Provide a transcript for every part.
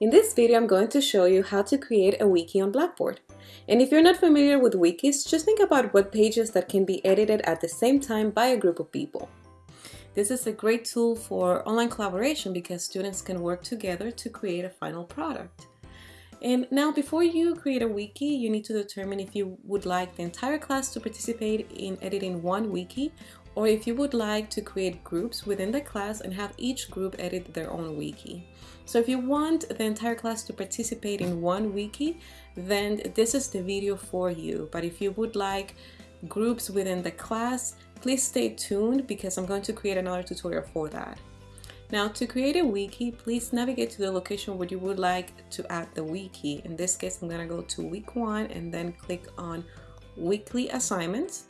In this video, I'm going to show you how to create a wiki on Blackboard. And if you're not familiar with wikis, just think about web pages that can be edited at the same time by a group of people. This is a great tool for online collaboration because students can work together to create a final product. And now before you create a wiki, you need to determine if you would like the entire class to participate in editing one wiki or if you would like to create groups within the class and have each group edit their own wiki. So if you want the entire class to participate in one wiki, then this is the video for you. But if you would like groups within the class, please stay tuned because I'm going to create another tutorial for that. Now to create a wiki, please navigate to the location where you would like to add the wiki. In this case, I'm gonna go to week one and then click on weekly assignments.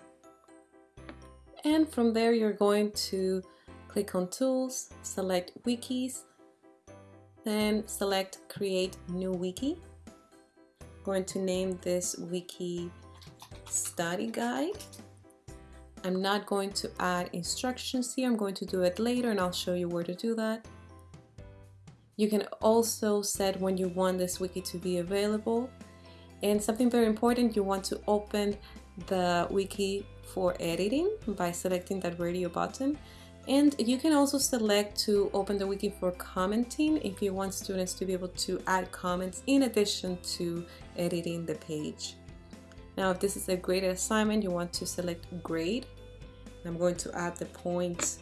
And from there, you're going to click on Tools, select Wikis, then select Create New Wiki. I'm going to name this wiki Study Guide. I'm not going to add instructions here. I'm going to do it later and I'll show you where to do that. You can also set when you want this wiki to be available. And something very important, you want to open the wiki for editing by selecting that radio button. And you can also select to open the wiki for commenting if you want students to be able to add comments in addition to editing the page. Now, if this is a graded assignment, you want to select grade. I'm going to add the points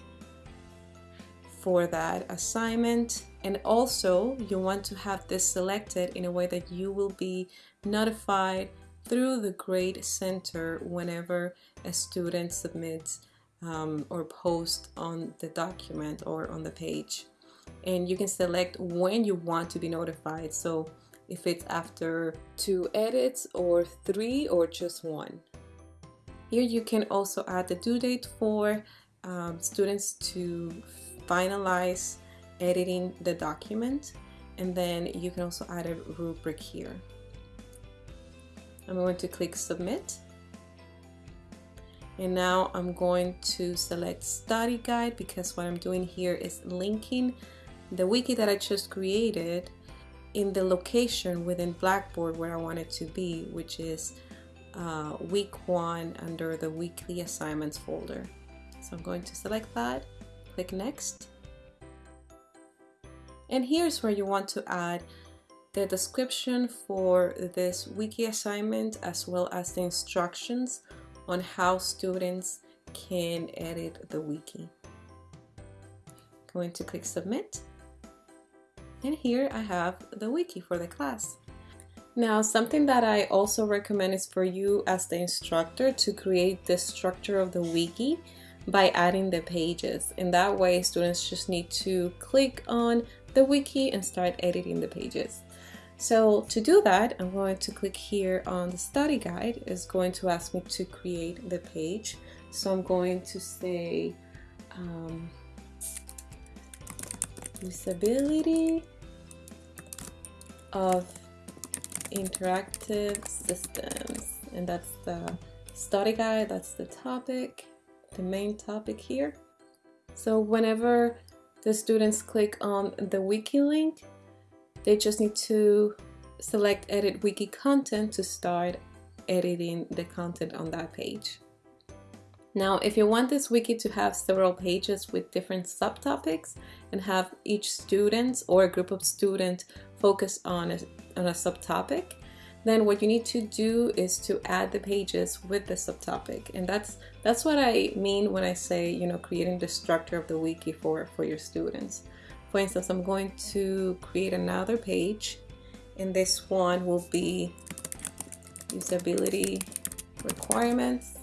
for that assignment. And also you want to have this selected in a way that you will be notified through the grade center whenever a student submits um, or posts on the document or on the page. And you can select when you want to be notified. So if it's after two edits or three or just one. Here you can also add the due date for um, students to finalize editing the document. And then you can also add a rubric here I'm going to click submit. And now I'm going to select study guide because what I'm doing here is linking the wiki that I just created in the location within Blackboard where I want it to be which is uh, week one under the weekly assignments folder. So I'm going to select that click next. And here's where you want to add the description for this wiki assignment as well as the instructions on how students can edit the wiki. Going to click submit and here I have the wiki for the class. Now something that I also recommend is for you as the instructor to create the structure of the wiki by adding the pages. In that way students just need to click on the wiki and start editing the pages. So to do that, I'm going to click here on the study guide. It's going to ask me to create the page. So I'm going to say um, usability of interactive systems. And that's the study guide, that's the topic, the main topic here. So whenever the students click on the wiki link, they just need to select edit wiki content to start editing the content on that page. Now, if you want this wiki to have several pages with different subtopics and have each student or a group of students focus on a, on a subtopic, then what you need to do is to add the pages with the subtopic. And that's that's what I mean when I say, you know, creating the structure of the wiki for, for your students. For instance, I'm going to create another page and this one will be usability requirements.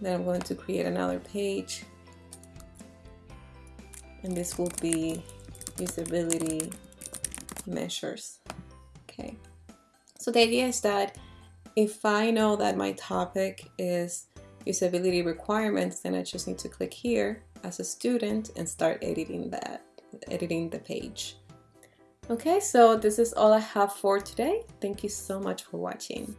Then I'm going to create another page and this will be usability measures. Okay, so the idea is that if I know that my topic is usability requirements, then I just need to click here as a student and start editing that, editing the page. Okay, so this is all I have for today. Thank you so much for watching.